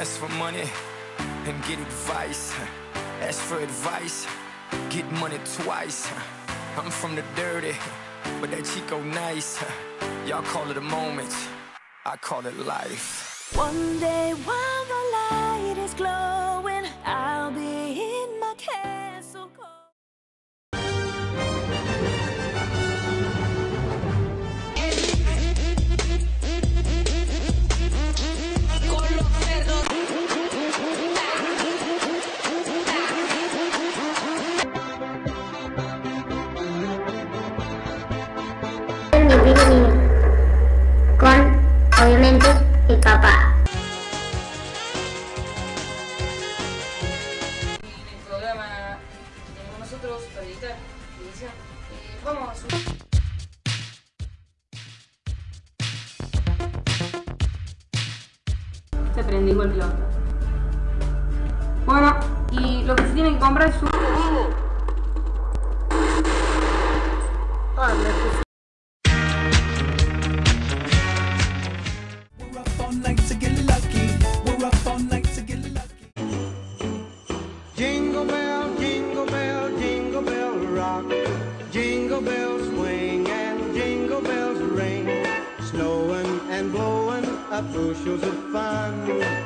Ask for money and get advice. Ask for advice, get money twice. I'm from the dirty, but that Chico nice. Y'all call it a moment, I call it life. One day while nosotros para editar edición, eh, vamos a subir. Se que la otra. Bueno, y lo que se tiene que comprar es un... and blowing up bushels of fun.